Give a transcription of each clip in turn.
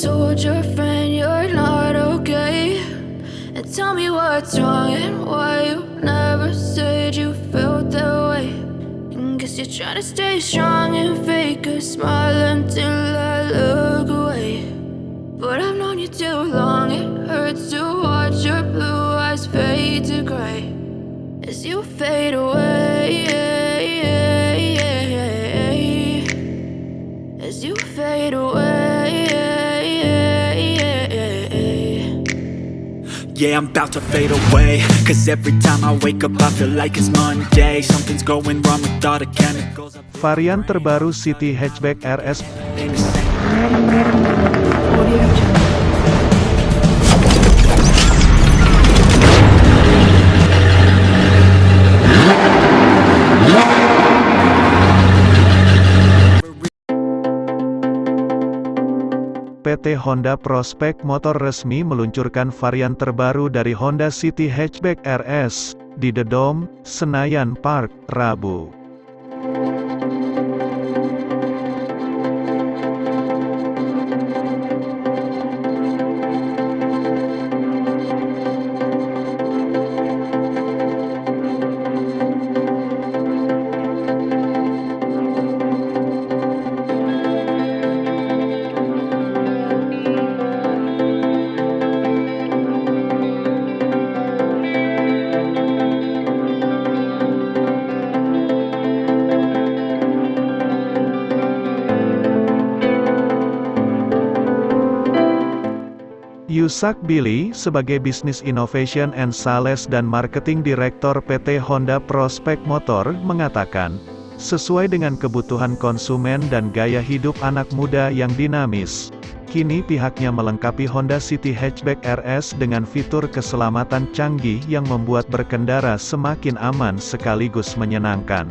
told your friend you're not okay? And tell me what's wrong and why you never said you felt that way. And guess you're trying to stay strong and fake a smile until I look away. But I've known you too long, it hurts to watch your blue eyes fade to gray as you fade away. Yeah, I'm about to fade away. Cause every time I wake up I feel like it's Monday. Something's going wrong with all the chemicals Varian terbaru City Hatchback RS PT Honda Prospect Motor resmi meluncurkan varian terbaru dari Honda City Hatchback RS, di The Dome, Senayan Park, Rabu. Yusak Billy, sebagai Business Innovation and Sales dan Marketing Director PT Honda Prospect Motor, mengatakan, sesuai dengan kebutuhan konsumen dan gaya hidup anak muda yang dinamis, kini pihaknya melengkapi Honda City Hatchback RS dengan fitur keselamatan canggih yang membuat berkendara semakin aman sekaligus menyenangkan.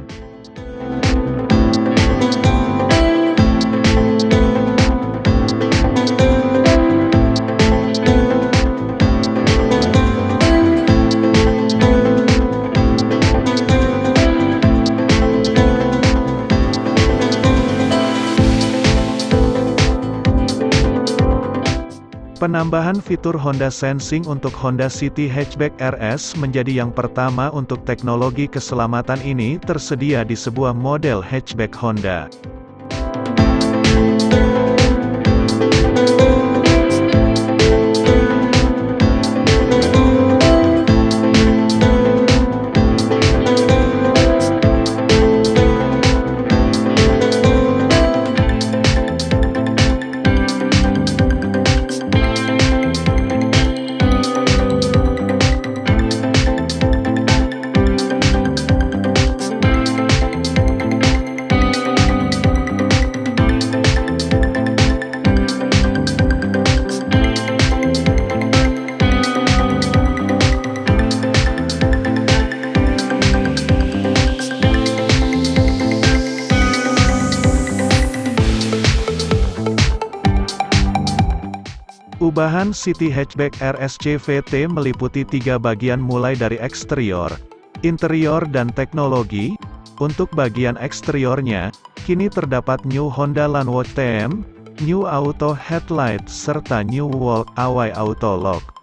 Penambahan fitur Honda Sensing untuk Honda City Hatchback RS menjadi yang pertama untuk teknologi keselamatan ini tersedia di sebuah model hatchback Honda. Ubahan City Hatchback RSCVT meliputi tiga bagian mulai dari eksterior, interior dan teknologi. Untuk bagian eksteriornya, kini terdapat New Honda Landwatch TM, New Auto Headlight serta New Walk Away Auto Lock.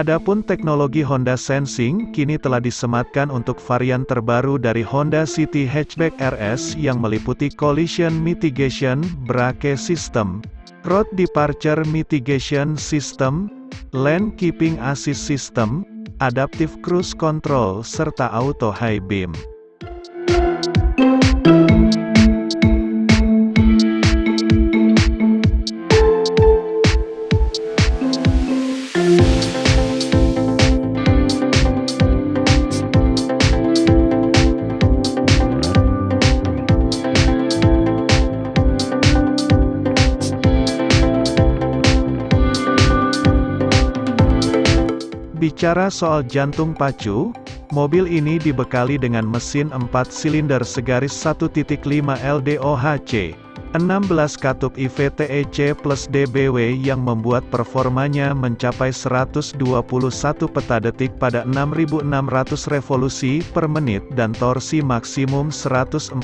Adapun teknologi Honda Sensing kini telah disematkan untuk varian terbaru dari Honda City Hatchback RS yang meliputi Collision Mitigation Brake System, Road Departure Mitigation System, Lane Keeping Assist System, Adaptive Cruise Control serta Auto High Beam. Bicara soal jantung pacu, mobil ini dibekali dengan mesin 4 silinder segaris 1.5 LDOHC, 16 katup IVTEC plus DBW yang membuat performanya mencapai 121 peta detik pada 6600 revolusi per menit dan torsi maksimum 145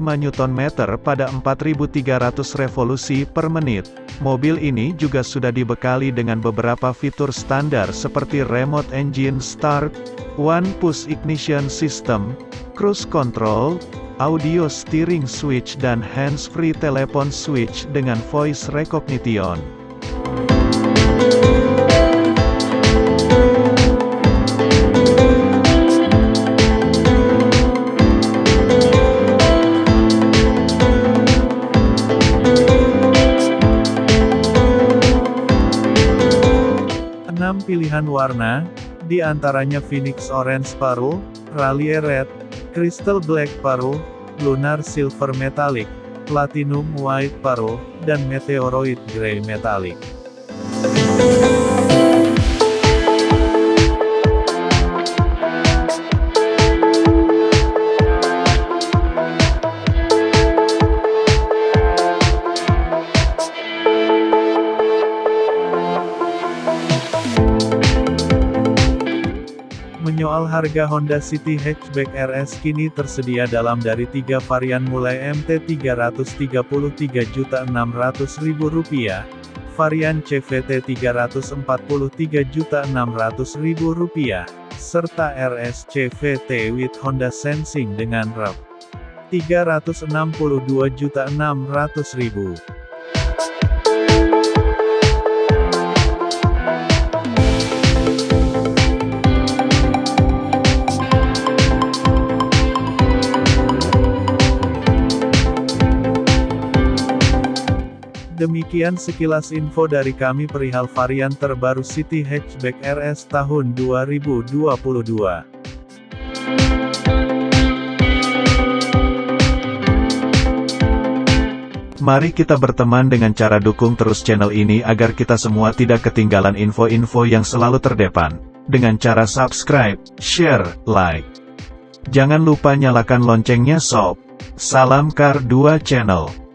Nm pada 4300 revolusi per menit. Mobil ini juga sudah dibekali dengan beberapa fitur standar seperti remote engine start, one push ignition system, cruise control, audio steering switch dan hands-free telepon switch dengan voice recognition. Enam pilihan warna, di antaranya Phoenix Orange Pearl, Raleigh Red, Crystal Black Pearl, Lunar Silver Metallic, Platinum White Pearl, dan Meteoroid Grey Metallic. Menyoal harga Honda City Hatchback RS kini tersedia dalam dari tiga varian mulai MT Rp333.600.000, varian CVT Rp343.600.000, serta RS CVT with Honda Sensing dengan REV Rp362.600.000. Demikian sekilas info dari kami perihal varian terbaru City Hatchback RS tahun 2022. Mari kita berteman dengan cara dukung terus channel ini agar kita semua tidak ketinggalan info-info yang selalu terdepan. Dengan cara subscribe, share, like. Jangan lupa nyalakan loncengnya sob. Salam Kar 2 Channel.